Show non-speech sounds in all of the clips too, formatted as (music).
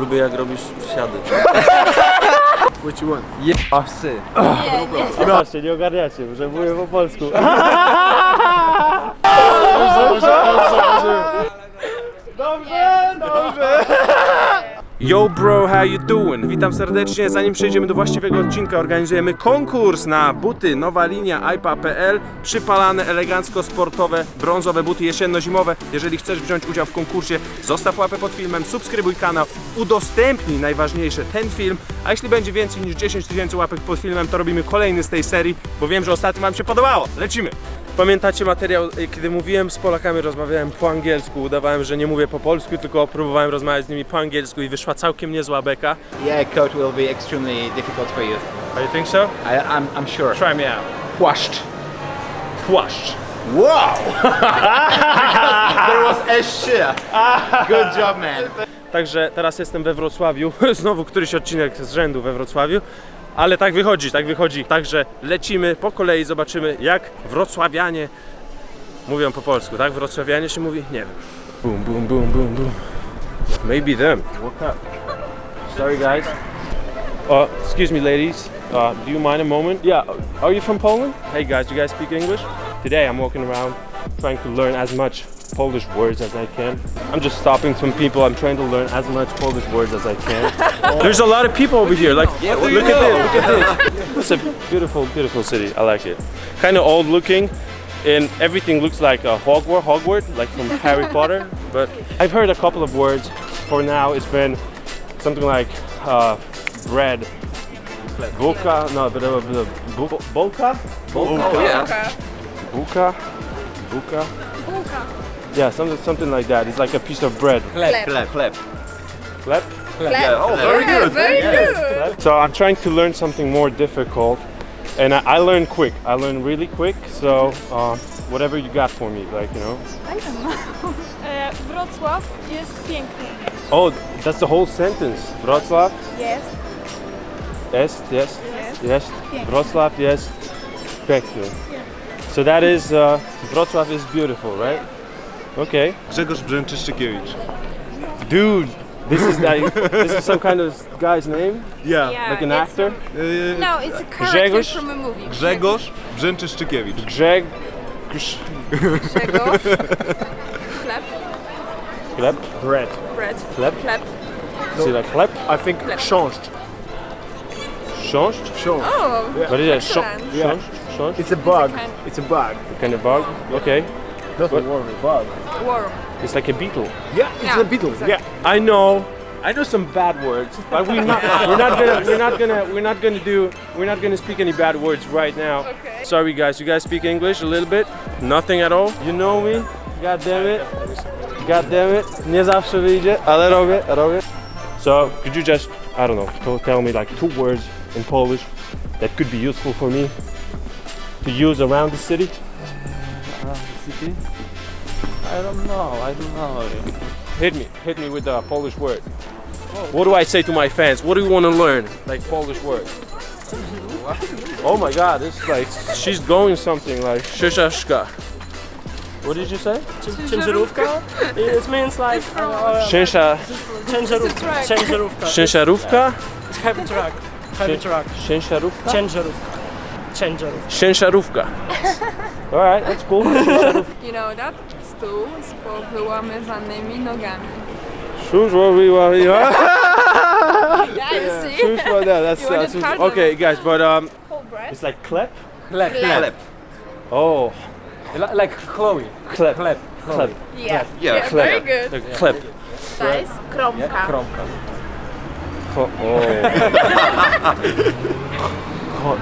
Lubię jak robisz przysiady. What you want? Pasy. Zobaczcie, nie ogarniacie, że mówię po polsku. (laughs) Yo bro, how you doing? Witam serdecznie. Zanim przejdziemy do właściwego odcinka, organizujemy konkurs na buty Nowa Linia iPa.pl Przypalane, elegancko, sportowe, brązowe buty jesienno-zimowe. Jeżeli chcesz wziąć udział w konkursie, zostaw łapę pod filmem, subskrybuj kanał, udostępnij najważniejsze ten film, a jeśli będzie więcej niż 10 tysięcy łapek pod filmem, to robimy kolejny z tej serii, bo wiem, że ostatnio Wam się podobało. Lecimy! Pamiętacie materiał, y, kiedy mówiłem z Polakami, rozmawiałem po angielsku, udawałem, że nie mówię po polsku, tylko próbowałem rozmawiać z nimi po angielsku i wyszła całkiem niezła beka. Yeah, coat will be extremely difficult for you. I think so? I, I'm, I'm sure. Try me out. Płaszcz. Płaszcz. Wow! (laughs) there was a shit. Good job, man. Także teraz jestem we Wrocławiu, (laughs) znowu któryś odcinek z rzędu we Wrocławiu, ale tak wychodzi, tak wychodzi. Także lecimy po kolei, zobaczymy jak wrocławianie mówią po polsku, tak? Wrocławianie się mówi? Nie wiem. Boom, boom, boom, boom, boom. Maybe them. What up? Sorry guys. Uh, excuse me ladies, uh, do you mind a moment? Yeah, are you from Poland? Hey guys, you guys speak English? Today I'm walking around trying to learn as much Polish words as I can. I'm just stopping some people. I'm trying to learn as much Polish words as I can. (laughs) There's a lot of people over here. Like, look at this, look at this. (laughs) It's a beautiful, beautiful city. I like it. Kind of old looking, and everything looks like a Hogwarts, Hogwarts, like from (laughs) Harry Potter. But I've heard a couple of words. For now, it's been something like uh, bread. Buka, no, but uh, the Buka? bolka, Oh yeah. buka, buka. Yeah, something something like that. It's like a piece of bread. Chleb, chleb, chleb. Chleb? Yeah, oh, very Yeah, good. very good. So I'm trying to learn something more difficult, and I, I learn quick. I learn really quick. So uh, whatever you got for me, like you know. (laughs) E, Wrocław jest piękny. Oh, that's the whole sentence. Wrocław Yes. Yes. yes, Jest. yes. Piękny. Wrocław jest piękny. So that is uh, Wrocław is beautiful, right? Okay. Grzegorz Brzęczyszczykiewicz. Dude, this is like this is some kind of guy's name, Ja. Yeah, like an it's actor. Y, A, uh, no, it's a character Grzegorz? from a movie. Grzegorz Brzęczyszczykiewicz. Grzeg, Grz, Grzegorz. Chleb. (laughs) chleb, bread, Bread. chleb. Chleb. Is it like chleb? I think chrząszcz. Książcz? Chrząszcz. Oh, What is that? Książcz? Excellent. Książcz? Książcz? It's a bug. kind- It's a bug. Kind of bug? Okay. Not What? a bug. Worm. It's like a beetle. Yeah, it's Yeah, a beetle. exactly. Yeah. I know. I know some bad words, but we're not. (laughs) We're not gonna. We're not gonna. We're not gonna do. We're not gonna speak any bad words right now. Okay. Sorry, guys. You guys speak English a little bit? Nothing at all. You know me. God damn it. God damn it. Nie zawsze wyjdzie, ale robię, robię. So, could you just, I don't know, tell me like two words in Polish that could be useful for me to use around the city? Uh, city? I don't know, I don't know. Hit me, hit me with a Polish word. What do I say to my fans? What do you want to learn? Like Polish word. Oh my God, this is like she's going something like shishashka. What did you say? Ciężarówka? It means like uh, Shinsha, ciężarówka. Truck. Ciężarówka. It's heavy truck. Heavy truck. Shinsharówka? Ciężarówka. Ciężarówka. (laughs) Shinsharówka. All right, that's cool. (laughs) You know that? stół z powyłamywanymi nogami. Shushwa wiwa. (laughs) Yeah, you see? Yeah, that's, that's uh, okay, guys, but um, it's like clap? Clap, clap. Oh. Like Chloe. Clap. Clap. Clap. Yeah. Yeah, clap. Very good. Like, clap. That is kromka. Kromka. Oh. (laughs)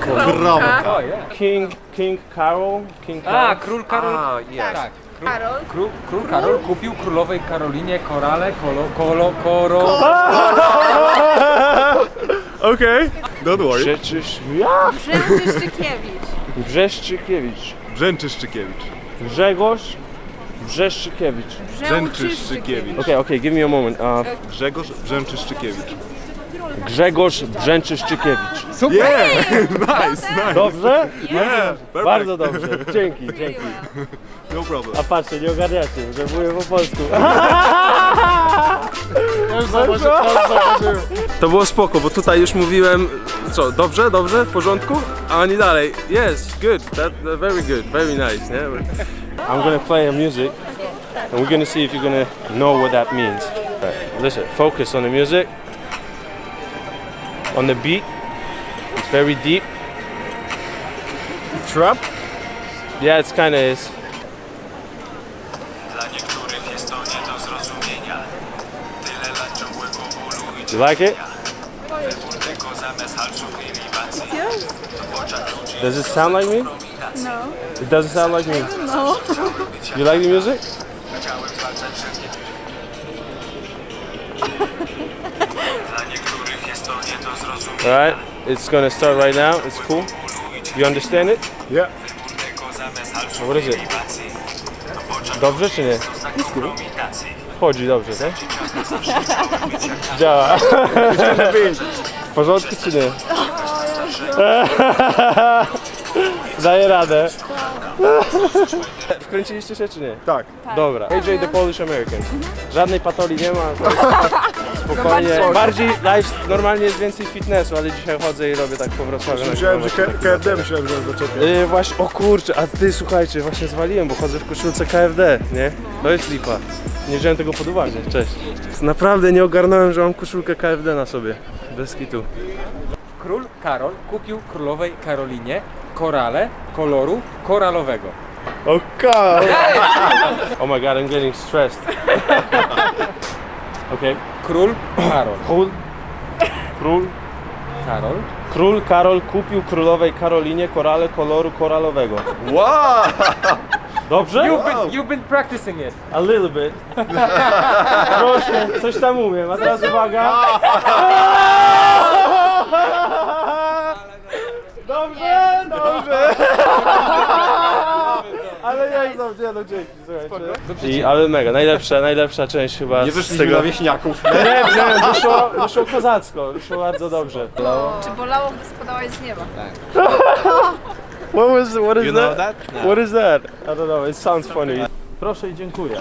Kromka. Oh, yeah. King, King Carol, King ah, Karol. Ah, Król Karol. Ah, yes. Tak. Karol. Król, król Karol kupił królowej Karolinie korale, kolo, kolo, koro. (laughs) Okay. Don't worry. Rzeczysz... Ja? Brzęczyszczykiewicz. Brzeszczykiewicz. Brzęczyszczykiewicz. Grzegorz Brzeszczykiewicz. Brzęczyszczykiewicz. Okay, okay, give me a moment. Uh, Grzegorz Brzęczyszczykiewicz. Grzegorz Brzęczyszczykiewicz. Yeah, (laughs) nice, nice. Dobrze? Yeah, perfect. Bardzo dobrze. Dzięki, dzięki. No problem. A patrzcie, nie ogarniacie, że mówię po polsku. (laughs) To było spoko, bo tutaj już mówiłem, co, dobrze, dobrze, w porządku? A oni dalej, yes, good, that, that very good, very nice, nie? I'm gonna play a music and we're gonna see if you're gonna know what that means. Right, listen, focus on the music, on the beat. It's very deep. Trap? Yeah, it's kind of is. You like it? Does it sound like me? No. It doesn't sound like me? No. (laughs) you like the music? (laughs) zrozumienia. Alright, it's gonna start right now, it's cool. You understand it? Yeah. Halczów What is it? Dobrze czy nie? kompromitacji. Chodzi dobrze, tak? (laughs) Działa. W porządku czy nie? (laughs) Daję radę. (laughs) Wkręciliście się czy nie? Tak. Dobra. AJ the Polish American. Żadnej patoli nie ma. Spokojnie. Bardziej live, normalnie jest więcej fitnessu, ale dzisiaj chodzę i robię tak po Wrocławiu. Myślałem, że KFD myślałem, że zaczepię. Yy, właśnie, o kurczę, a ty słuchajcie, właśnie zwaliłem, bo chodzę w koszulce KFD, nie? To jest lipa. Nie wziąłem tego pod uwagę, cześć. Naprawdę nie ogarnąłem, że mam koszulkę KFD na sobie. Bez kitu. Król Karol kupił królowej Karolinie korale koloru koralowego. Okay. oh my god, I'm getting stressed. (laughs) okay. Król Karol. Król, król, Karol król Karol kupił królowej Karolinie korale koloru koralowego. Wow! Dobrze? You've been, you've been practicing it. A little bit. Proszę, coś tam umiem, a teraz uwaga. (laughs) (laughs) Dobrze, dobrze. Ale ja znam, nie no dzięki, słuchajcie. I, ale mega, najlepsza, najlepsza część chyba Nie z wyszliśmy tego. na wieśniaków. Nie, nie, wyszło, wyszło kozacko, wyszło bardzo dobrze. Czy bolało, gdy spadałaś z nieba? (laughs) What was, what is You that? know that? What is that? I don't know. It sounds funny. Proszę i dziękuję.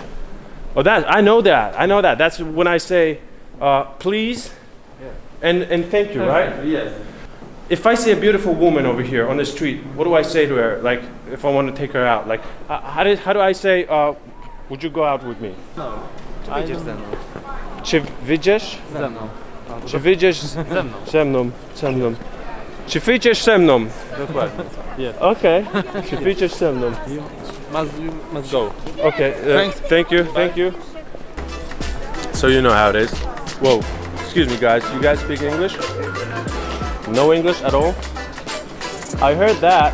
Oh, that I know that. I know that. That's when I say, uh, please, and and thank you, right? Yes. If I see a beautiful woman over here on the street, what do I say to her? Like, if I want to take her out, like, uh, how do how do I say, uh, would you go out with me? Wyjdziesz ze mną. Czy wyjdziesz? Ze mną. Czy wyjdziesz z, Ze mną. ze mną? Ze mną. Czy wyjdziesz ze mną? Dokładnie. Okej. Czy wyjdziesz ze mną? Must, you must go. Okay. Uh, thank you. Thank you. So you know how it is. Whoa. Excuse me, guys. You guys speak English? No English at all? I heard that.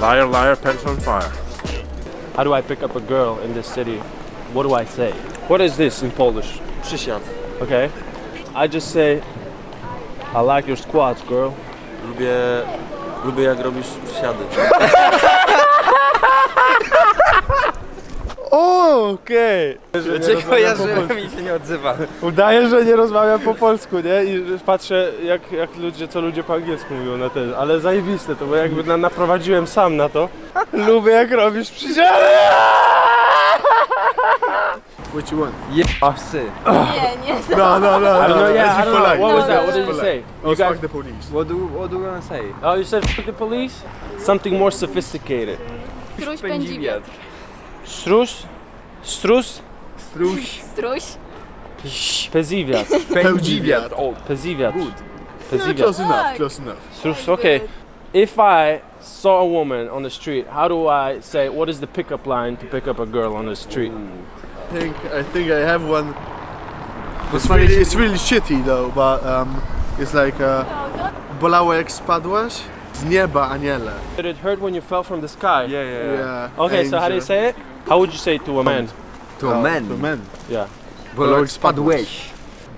Liar, liar, pants on fire. How do I pick up a girl in this city? What do I say? What is this in Polish? Przysiad. Okay. I just say, I like your squats, girl. Lubię, lubię jak robisz przysiady. (laughs) Okej. Dlaczego ja, że mi się nie odzywa? Udaję, że nie rozmawiam po polsku, nie? I patrzę, jak, jak ludzie, co ludzie po angielsku mówią na ten, ale zajebiste to, bo jakby na, naprowadziłem sam na to. Lubię jak robisz przysiady! What you want? A psy. Nie, nie. No, no, no. I don't know, yeah, I don't know. What was No, that? What did you say? Oh, You fuck the police. What do, what do you wanna say? oh, you said fuck the police? Something more sophisticated. Struś pędzi wiatr. Strus? Strus? Struś. Struś. Peziwiat. (laughs) Pełdziwiat. O, peziwiat. Yeah, Peziwiat. close enough, close enough. Strus, okay. If I saw a woman on the street, how do I say, what is the pickup line to pick up a girl on the street? I think, I think I have one. It's really, it's really shitty though, but um, it's like uh, bolało jak spadłaś z nieba aniele. Did it hurt when you fell from the sky? Yeah, Yeah. Okay, so how do you say it? How would you say to a man? To men. To men. Yeah. Bo jak spadłeś.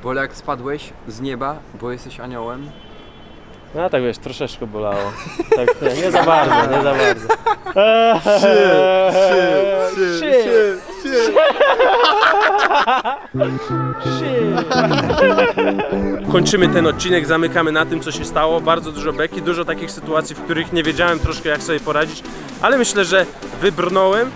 Bo jak spadłeś z nieba, bo jesteś aniołem. No tak wiesz, troszeczkę bolało. Tak, nie, nie za bardzo, nie za bardzo. Shit, shit, shit, shit. Kończymy ten odcinek, zamykamy na tym, co się stało. Bardzo dużo beki, dużo takich sytuacji, w których nie wiedziałem troszkę, jak sobie poradzić, ale myślę, że wybrnąłem.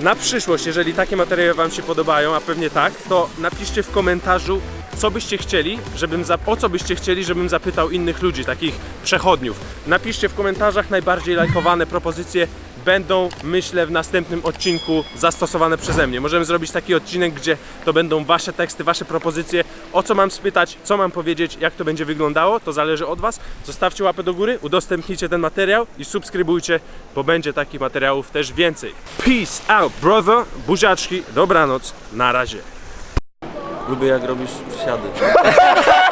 Na przyszłość, jeżeli takie materiały Wam się podobają, a pewnie tak, to napiszcie w komentarzu, co byście chcieli, żebym o co byście chcieli, żebym zapytał innych ludzi, takich przechodniów. Napiszcie w komentarzach najbardziej lajkowane propozycje będą, myślę, w następnym odcinku zastosowane przeze mnie. Możemy zrobić taki odcinek, gdzie to będą wasze teksty, wasze propozycje, o co mam spytać, co mam powiedzieć, jak to będzie wyglądało, to zależy od was. Zostawcie łapę do góry, udostępnijcie ten materiał i subskrybujcie, bo będzie takich materiałów też więcej. Peace out, brother, buziaczki, dobranoc, na razie. Lubię jak robisz przysiady. (laughs)